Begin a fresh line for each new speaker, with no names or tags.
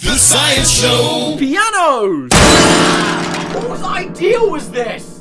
The Science Show!
Pianos!
Whose idea was this?